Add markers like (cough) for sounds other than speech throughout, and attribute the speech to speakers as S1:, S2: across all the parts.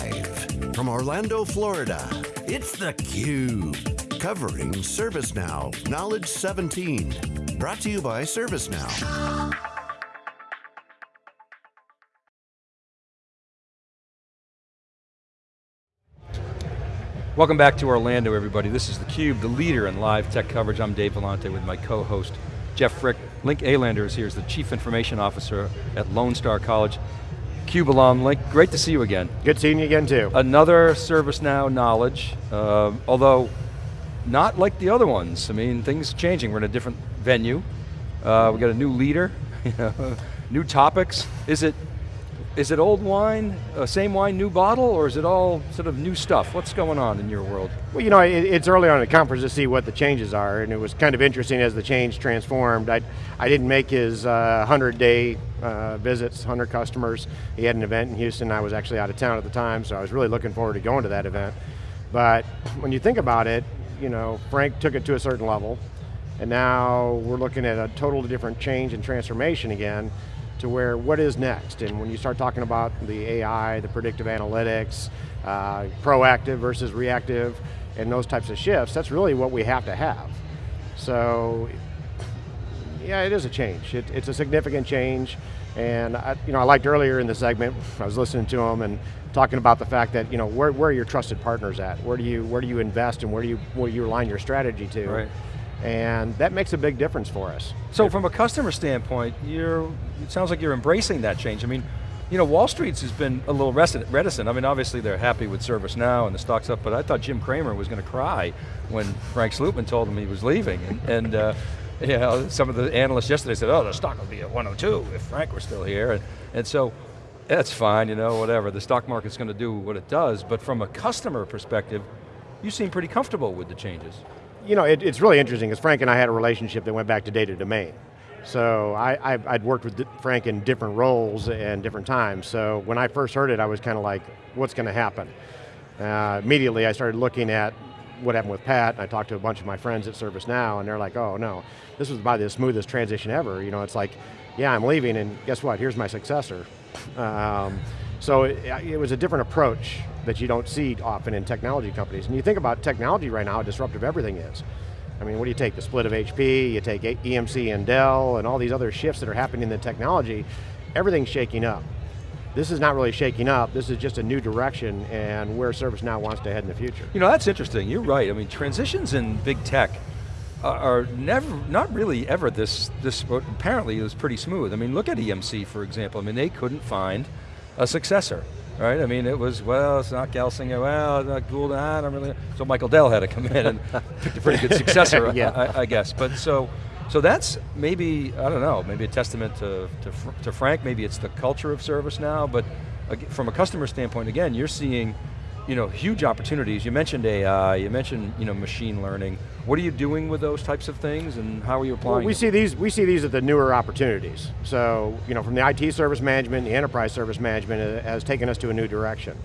S1: Live from Orlando, Florida, it's theCUBE. Covering ServiceNow Knowledge 17. Brought to you by ServiceNow.
S2: Welcome back to Orlando, everybody. This is theCUBE, the leader in live tech coverage. I'm Dave Vellante with my co-host, Jeff Frick. Link Alander is here as the Chief Information Officer at Lone Star College. CUBE alum, Link, great to see you again.
S3: Good seeing you again too.
S2: Another ServiceNow knowledge, uh, although not like the other ones. I mean, things changing. We're in a different venue. Uh, we got a new leader, (laughs) new topics. Is it is it old wine, uh, same wine, new bottle, or is it all sort of new stuff? What's going on in your world?
S3: Well, you know, it, it's early on in the conference to see what the changes are, and it was kind of interesting as the change transformed. I, I didn't make his 100-day uh, uh, visits, 100 customers. He had an event in Houston. I was actually out of town at the time, so I was really looking forward to going to that event. But (clears throat) when you think about it, you know, Frank took it to a certain level, and now we're looking at a totally different change and transformation again, to where what is next? And when you start talking about the AI, the predictive analytics, uh, proactive versus reactive, and those types of shifts, that's really what we have to have. So, yeah, it is a change. It, it's a significant change, and I, you know, I liked earlier in the segment, I was listening to him and talking about the fact that, you know, where, where are your trusted partners at? Where do you, where do you invest and where do you, where you align your strategy to?
S2: Right.
S3: And that makes a big difference for us.
S2: So from a customer standpoint, you're, it sounds like you're embracing that change. I mean, you know, Wall Street's has been a little reticent. I mean, obviously they're happy with ServiceNow and the stock's up, but I thought Jim Cramer was going to cry when Frank Slootman told him he was leaving. And, and uh, (laughs) know, some of the analysts yesterday said, oh, the stock will be at 102 if Frank were still here. And, and so, that's fine, you know, whatever. The stock market's going to do what it does, but from a customer perspective, you seem pretty comfortable with the changes
S3: you know, it, it's really interesting because Frank and I had a relationship that went back to data domain. So I, I, would worked with Frank in different roles and different times. So when I first heard it, I was kind of like, what's going to happen? Uh, immediately I started looking at what happened with Pat, and I talked to a bunch of my friends at ServiceNow, and they're like, oh no, this was by the smoothest transition ever. You know, it's like, yeah, I'm leaving, and guess what, here's my successor. Um, so it, it, was a different approach that you don't see often in technology companies. And you think about technology right now, how disruptive everything is. I mean, what do you take, the split of HP, you take EMC and Dell, and all these other shifts that are happening in the technology, everything's shaking up. This is not really shaking up, this is just a new direction and where ServiceNow wants to head in the future.
S2: You know, that's interesting, you're right. I mean, transitions in big tech are never, not really ever this, this apparently it was pretty smooth. I mean, look at EMC, for example. I mean, they couldn't find a successor, right? I mean, it was, well, it's not Gelsinger, well, it's not Gould, I don't really, so Michael Dell had to come in and pick a pretty good successor, (laughs) yeah. I, I, guess. But so, so that's maybe, I don't know, maybe a testament to, to, to Frank, maybe it's the culture of ServiceNow, but from a customer standpoint, again, you're seeing you know, huge opportunities. You mentioned AI, you mentioned you know, machine learning. What are you doing with those types of things and how are you applying
S3: well, we
S2: them?
S3: see these We see these as the newer opportunities. So, you know, from the IT service management, the enterprise service management has taken us to a new direction.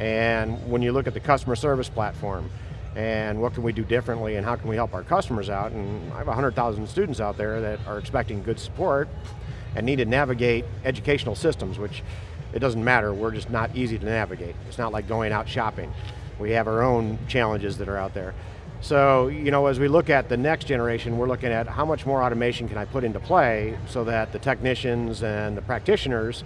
S3: And when you look at the customer service platform, and what can we do differently and how can we help our customers out, and I have 100,000 students out there that are expecting good support and need to navigate educational systems, which it doesn't matter, we're just not easy to navigate. It's not like going out shopping. We have our own challenges that are out there. So, you know, as we look at the next generation, we're looking at how much more automation can I put into play so that the technicians and the practitioners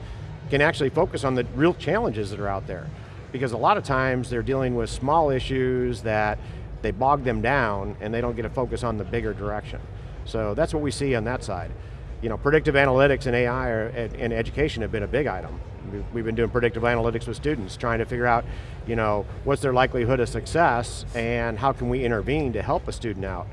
S3: can actually focus on the real challenges that are out there. Because a lot of times they're dealing with small issues that they bog them down and they don't get a focus on the bigger direction. So that's what we see on that side. You know, predictive analytics and AI are, and education have been a big item. We've been doing predictive analytics with students, trying to figure out, you know, what's their likelihood of success and how can we intervene to help a student out.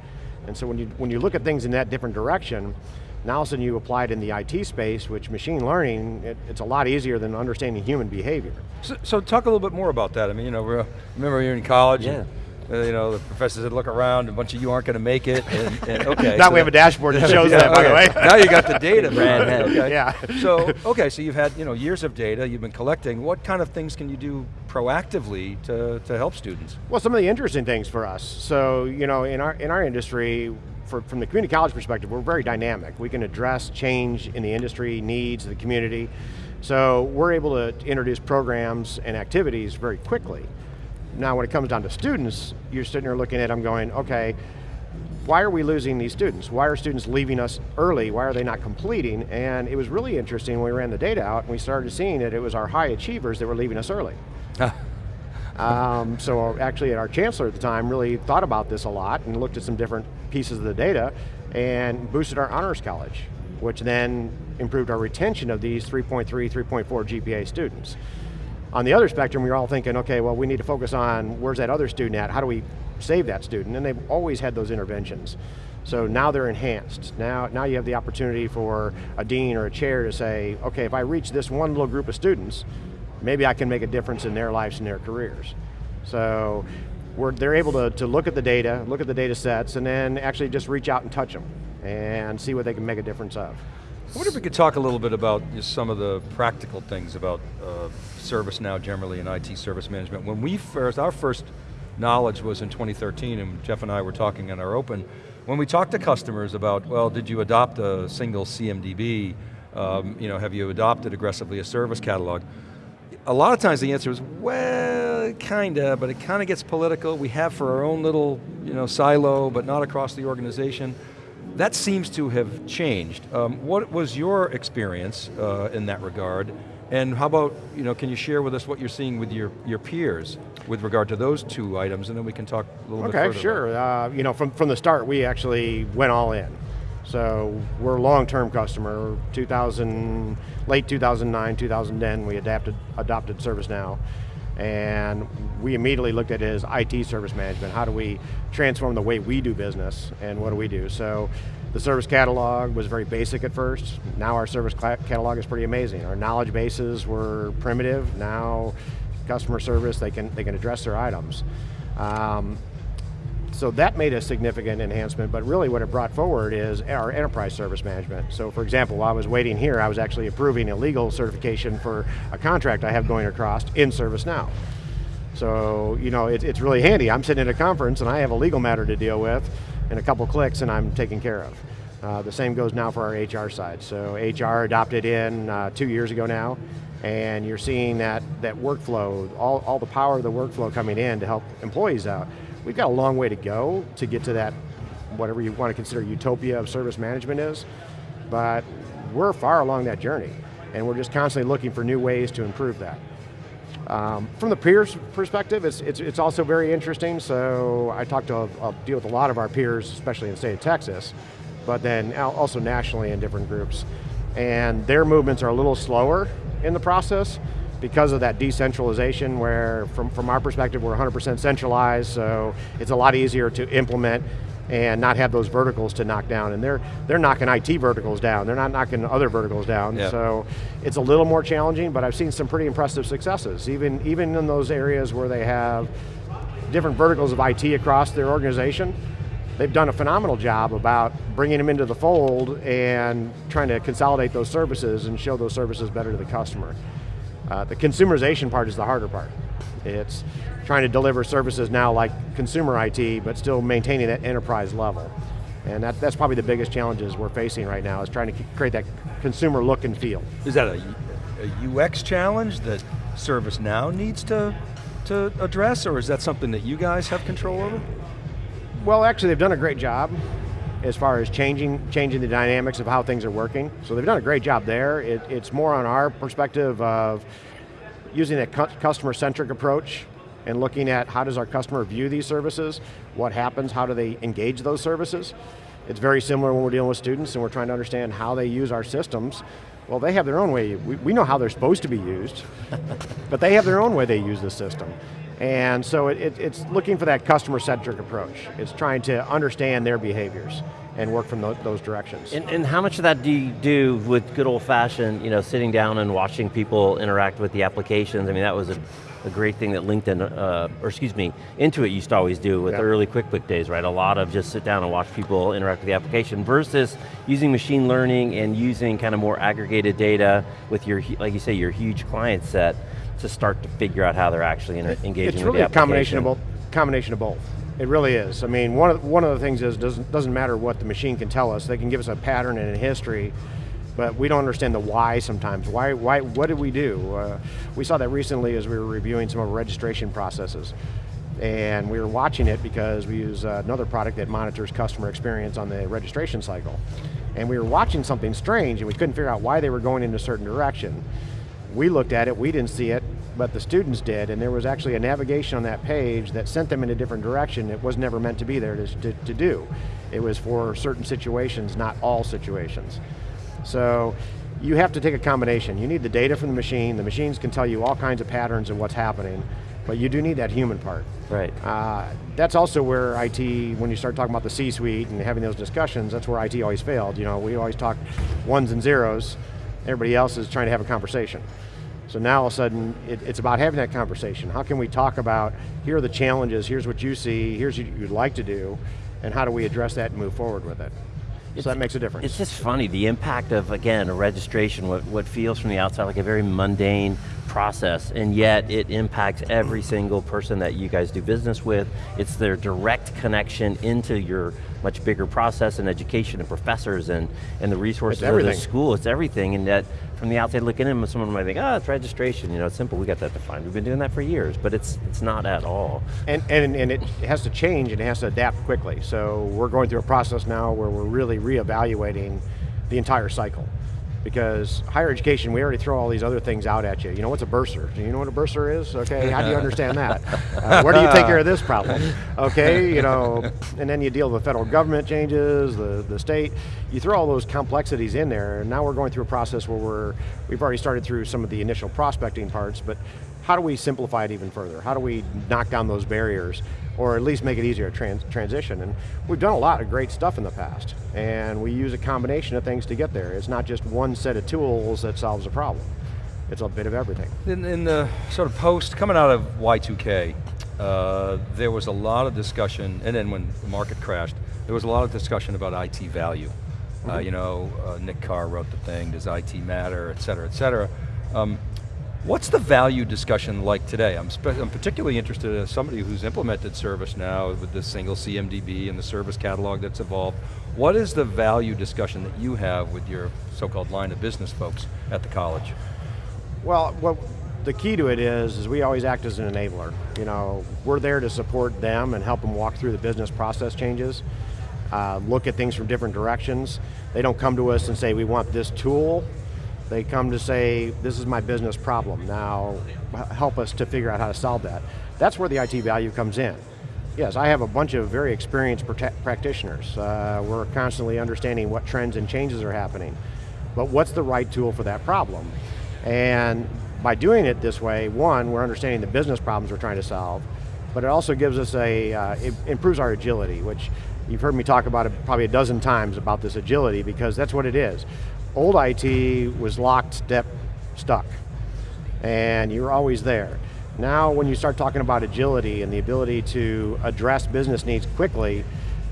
S3: And so when you, when you look at things in that different direction, now all of a sudden you apply it in the IT space, which machine learning, it, it's a lot easier than understanding human behavior.
S2: So, so, talk a little bit more about that. I mean, you know, remember you're in college, yeah. Uh, you know, the professor said, look around, a bunch of you aren't going to make it, and, and (laughs) okay.
S3: now so we have a dashboard that (laughs) shows yeah, that, by
S2: okay.
S3: the way.
S2: now you got the data, man.
S3: okay. Yeah.
S2: So, okay, so you've had you know years of data, you've been collecting. What kind of things can you do proactively to, to help students?
S3: Well, some of the interesting things for us. So, you know, in our, in our industry, for, from the community college perspective, we're very dynamic. We can address change in the industry, needs of the community. So we're able to introduce programs and activities very quickly. Now when it comes down to students, you're sitting there looking at them going, okay, why are we losing these students? Why are students leaving us early? Why are they not completing? And it was really interesting when we ran the data out and we started seeing that it was our high achievers that were leaving us early. um, so actually our chancellor at the time really thought about this a lot and looked at some different pieces of the data and boosted our honors college, which then improved our retention of these 3.3, 3.4 GPA students. On the other spectrum, we are all thinking, okay, well we need to focus on where's that other student at, how do we save that student, and they've always had those interventions. So now they're enhanced. Now, now you have the opportunity for a dean or a chair to say, okay, if I reach this one little group of students, maybe I can make a difference in their lives and their careers. So they're able to, to look at the data, look at the data sets, and then actually just reach out and touch them and see what they can make a difference of.
S2: I wonder if we could talk a little bit about just some of the practical things about uh, ServiceNow generally and IT service management. When we first, our first knowledge was in 2013 and Jeff and I were talking in our open, when we talked to customers about, well, did you adopt a single CMDB? Um, you know, have you adopted aggressively a service catalog? A lot of times the answer is, well, kinda, but it kind of gets political. We have for our own little you know, silo, but not across the organization. That seems to have changed. Um, what was your experience uh, in that regard? And how about, you know, can you share with us what you're seeing with your, your peers with regard to those two items, and then we can talk a little
S3: okay,
S2: bit further.
S3: Okay, sure. Uh, you know, from, from the start, we actually went all in. So we're a long-term customer. 2000, late 2009, 2010, we adapted, adopted ServiceNow. And we immediately looked at it as IT service management. How do we transform the way we do business, and what do we do? So the service catalog was very basic at first. Now our service catalog is pretty amazing. Our knowledge bases were primitive. Now customer service, they can, they can address their items. Um, so that made a significant enhancement, but really what it brought forward is our enterprise service management. So for example, while I was waiting here, I was actually approving a legal certification for a contract I have going across in ServiceNow. So, you know, it, it's really handy. I'm sitting at a conference and I have a legal matter to deal with, and a couple clicks and I'm taken care of. Uh, the same goes now for our HR side. So HR adopted in uh, two years ago now, and you're seeing that, that workflow, all, all the power of the workflow coming in to help employees out. We've got a long way to go to get to that, whatever you want to consider utopia of service management is, but we're far along that journey, and we're just constantly looking for new ways to improve that. Um, from the peers perspective, it's, it's, it's, also very interesting, so I talk to, I'll deal with a lot of our peers, especially in the state of Texas, but then also nationally in different groups. And their movements are a little slower in the process, because of that decentralization where from, from our perspective we're 100% centralized so it's a lot easier to implement and not have those verticals to knock down. And they're, they're knocking IT verticals down, they're not knocking other verticals down. Yeah. So it's a little more challenging, but I've seen some pretty impressive successes, even, even in those areas where they have different verticals of IT across their organization. They've done a phenomenal job about bringing them into the fold and trying to consolidate those services and show those services better to the customer. Uh, the consumerization part is the harder part. It's trying to deliver services now like consumer IT, but still maintaining that enterprise level. And that, that's probably the biggest challenges we're facing right now, is trying to create that consumer look and feel.
S2: Is that a, a UX challenge that ServiceNow needs to, to address, or is that something that you guys have control over?
S3: Well, actually they've done a great job as far as changing, changing the dynamics of how things are working. So they've done a great job there. It, it's more on our perspective of using a customer-centric approach and looking at how does our customer view these services, what happens, how do they engage those services. It's very similar when we're dealing with students and we're trying to understand how they use our systems. Well, they have their own way. We, we know how they're supposed to be used, but they have their own way they use the system. And so it, it, it's looking for that customer-centric approach. It's trying to understand their behaviors and work from those, those directions.
S4: And, and, how much of that do you do with good old-fashioned, you know, sitting down and watching people interact with the applications? I mean, that was a, a great thing that LinkedIn, uh, or excuse me, Intuit used to always do with yeah. the early QuickBook days, right? A lot of just sit down and watch people interact with the application versus using machine learning and using kind of more aggregated data with your, like you say, your huge client set to start to figure out how they're actually engaging
S3: it's
S4: really
S3: a combination of both. Combination of both. It really is. I mean, one of one of the things is doesn't doesn't matter what the machine can tell us. They can give us a pattern and a history, but we don't understand the why sometimes. Why, why, what did we do? Uh, we saw that recently as we were reviewing some of our registration processes. And we were watching it because we use uh, another product that monitors customer experience on the registration cycle. And we were watching something strange and we couldn't figure out why they were going in a certain direction. We looked at it, we didn't see it, but the students did, and there was actually a navigation on that page that sent them in a different direction. It was never meant to be there to, to, to do. It was for certain situations, not all situations. So you have to take a combination. You need the data from the machine, the machines can tell you all kinds of patterns of what's happening, but you do need that human part.
S4: Right.
S3: Uh, that's also where IT, when you start talking about the C-suite and having those discussions, that's where IT always failed. You know, we always talk ones and zeros, everybody else is trying to have a conversation. So now all of a sudden, it, it's about having that conversation. How can we talk about, here are the challenges, here's what you see, here's what you'd like to do, and how do we address that and move forward with it?
S4: It's,
S3: so that makes a difference.
S4: It's just funny, the impact of, again, a registration, what, what feels from the outside like a very mundane process, and yet it impacts every single person that you guys do business with. It's their direct connection into your much bigger process and education and professors and, and the resources of the school, it's everything, and that from the outside looking in, someone might think, oh, it's registration, you know, it's simple, we got that defined. We've been doing that for years, but it's it's not at all.
S3: And, and, and it has to change and it has to adapt quickly. So we're going through a process now where we're really reevaluating the entire cycle because higher education, we already throw all these other things out at you. You know, what's a bursar? Do you know what a bursar is? Okay, how do you understand that? (laughs) Uh, where do you take care of this problem? Okay, you know, and then you deal with federal government changes, the, the state. You throw all those complexities in there, and now we're going through a process where we're, we've already started through some of the initial prospecting parts, but how do we simplify it even further? How do we knock down those barriers or at least make it easier to trans transition. And we've done a lot of great stuff in the past, and we use a combination of things to get there. It's not just one set of tools that solves a problem. It's a bit of everything.
S2: In, in the sort of post, coming out of Y2K, uh, there was a lot of discussion, and then when the market crashed, there was a lot of discussion about IT value. Mm -hmm. uh, mm-hmm. you know, uh, Nick Carr wrote the thing, does IT matter, et cetera, et cetera. Um, What's the value discussion like today? I'm, I'm particularly interested as somebody who's implemented ServiceNow with the single CMDB and the service catalog that's evolved. What is the value discussion that you have with your so-called line of business folks at the college?
S3: Well, the key to it is, is we always act as an enabler. You know, we're there to support them and help them walk through the business process changes, uh, look at things from different directions. They don't come to us and say, we want this tool, they come to say, this is my business problem. Now, help us to figure out how to solve that. That's where the IT value comes in. Yes, I have a bunch of very experienced practitioners. Uh, we're constantly understanding what trends and changes are happening. But what's the right tool for that problem? And by doing it this way, one, we're understanding the business problems we're trying to solve, but it also gives us a, uh, it improves our agility, which you've heard me talk about it probably a dozen times about this agility because that's what it is old IT was locked, step, stuck, and you were always there. Now when you start talking about agility and the ability to address business needs quickly,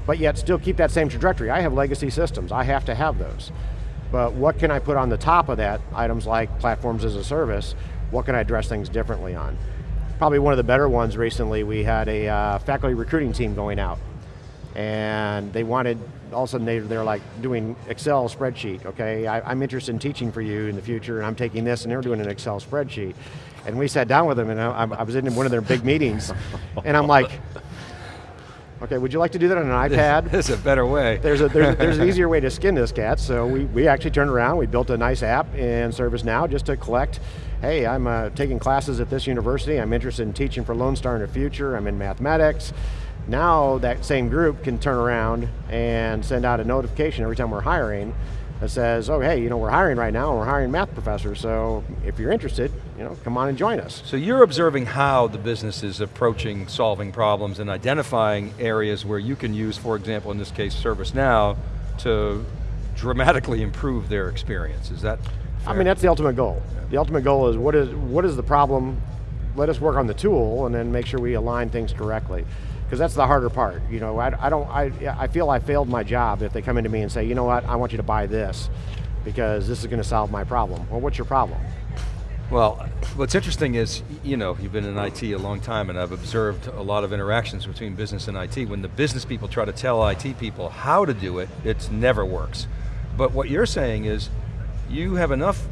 S3: but yet still keep that same trajectory. I have legacy systems, I have to have those. But what can I put on the top of that, items like platforms as a service, what can I address things differently on? Probably one of the better ones recently, we had a uh, faculty recruiting team going out and they wanted, all of a sudden they, they're like doing Excel spreadsheet, okay? I, am interested in teaching for you in the future and I'm taking this and they're doing an Excel spreadsheet. And we sat down with them and I, I was in one of their big meetings and I'm like, okay, would you like to do that on an (laughs) iPad?
S2: There's a better way.
S3: There's, a, there's, there's an (laughs) easier way to skin this cat, so we, we actually turned around, we built a nice app in ServiceNow just to collect hey, I'm uh, taking classes at this university, I'm interested in teaching for Lone Star in the future, I'm in mathematics, now that same group can turn around and send out a notification every time we're hiring that says, oh hey, you know, we're hiring right now and we're hiring math professors, so if you're interested, you know, come on and join us.
S2: So you're observing how the business is approaching solving problems and identifying areas where you can use, for example, in this case, ServiceNow, to dramatically improve their experience, is that fair?
S3: I mean, that's the ultimate goal. The ultimate goal is what is, what is the problem, let us work on the tool and then make sure we align things correctly because that's the harder part. You know, I, I don't, I, I feel I failed my job if they come into me and say, you know what, I want you to buy this because this is going to solve my problem. Well, what's your problem?
S2: Well, what's interesting is, you know, you've been in IT a long time and I've observed a lot of interactions between business and IT. When the business people try to tell IT people how to do it, it never works. But what you're saying is, you have enough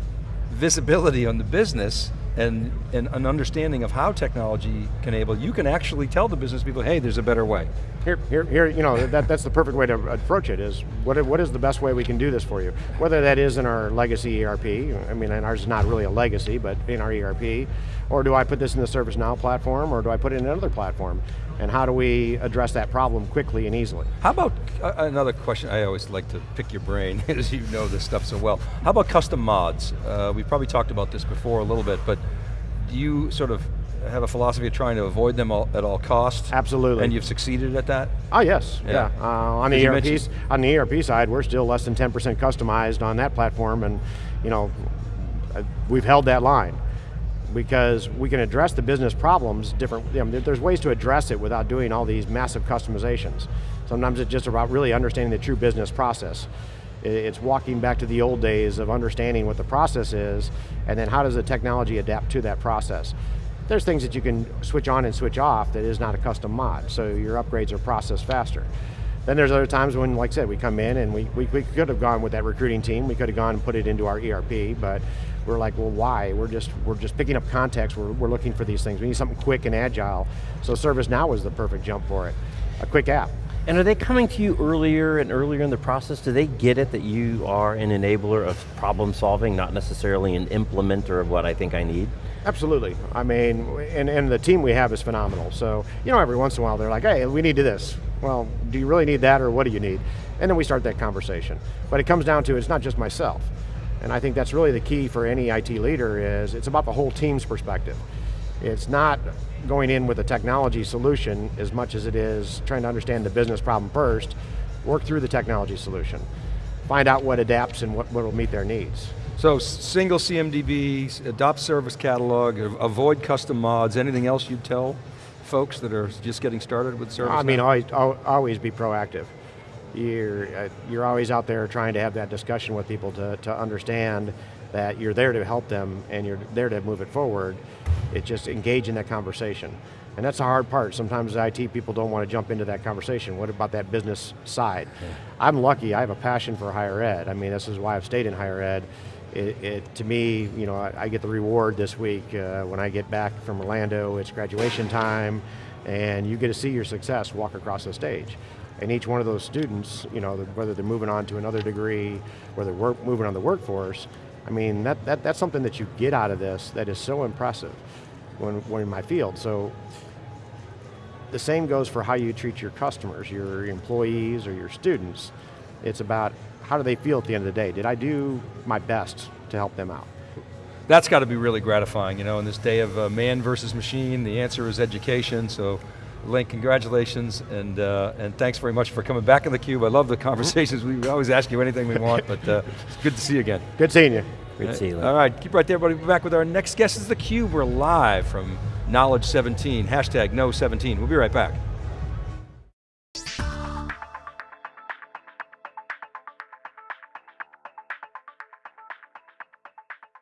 S2: visibility on the business and, and an understanding of how technology can enable, you can actually tell the business people, hey, there's a better way.
S3: Here, here, here you know, that, that's the perfect way to approach it is, what, what is the best way we can do this for you? Whether that is in our legacy ERP, I mean, and ours is not really a legacy, but in our ERP, or do I put this in the ServiceNow platform, or do I put it in another platform? And how do we address that problem quickly and easily?
S2: How about, another question, I always like to pick your brain, (laughs) as you know this stuff so well. How about custom mods? Uh, we've probably talked about this before a little bit, but do you sort of have a philosophy of trying to avoid them all, at all costs?
S3: Absolutely.
S2: And you've succeeded at that?
S3: Oh yes, yeah.
S2: Yeah.
S3: Uh, on the ERP on the ERP side, we're still less than 10% customized on that platform, and you know, uh, we've held that line because we can address the business problems different. You know, there's ways to address it without doing all these massive customizations. Sometimes it's just about really understanding the true business process. It's walking back to the old days of understanding what the process is, and then how does the technology adapt to that process. There's things that you can switch on and switch off that is not a custom mod, so your upgrades are processed faster. Then there's other times when, like I said, we come in and we, we, we could have gone with that recruiting team, we could have gone and put it into our ERP, but we're like, well, why? We're just, we're just picking up context, we're, we're looking for these things. We need something quick and agile, so ServiceNow was the perfect jump for it. A quick app.
S4: And are they coming to you earlier and earlier in the process? Do they get it that you are an enabler of problem solving, not necessarily an implementer of what I think I need?
S3: Absolutely. I mean, and, and the team we have is phenomenal. So, you know, every once in a while they're like, hey, we need to this. Well, do you really need that or what do you need? And then we start that conversation. But it comes down to it's not just myself. And I think that's really the key for any IT leader is it's about the whole team's perspective. It's not going in with a technology solution as much as it is trying to understand the business problem first, work through the technology solution, find out what adapts and what will meet their needs.
S2: So single CMDB, adopt service catalog, avoid custom mods, anything else you'd tell folks that are just getting started with service?
S3: I mean, always, always be proactive. You're, uh, you're always out there trying to have that discussion with people to, to understand that you're there to help them and you're there to move it forward. It just engage in that conversation. And that's the hard part. Sometimes IT people don't want to jump into that conversation. What about that business side? I'm lucky, I have a passion for higher ed. I mean, this is why I've stayed in higher ed. It, it, to me, you know, I, I get the reward this week uh, when I get back from Orlando. It's graduation time, and you get to see your success walk across the stage. And each one of those students, you know, whether they're moving on to another degree, whether they're moving on the workforce, I mean, that, that, that's something that you get out of this that is so impressive when, when in my field. So the same goes for how you treat your customers, your employees or your students. It's about how do they feel at the end of the day? Did I do my best to help them out?
S2: That's got to be really gratifying, you know, in this day of uh, man versus machine, the answer is education, so Link, congratulations, and uh, and thanks very much for coming back in the cube. I love the conversations. We always ask you anything we want, but uh, it's good to see you again.
S3: Good seeing you.
S4: Great to see you.
S2: All right, keep right there, buddy. We'll be back with our next guest. This is theCUBE. We're live from Knowledge 17, hashtag Know17. We'll be right back.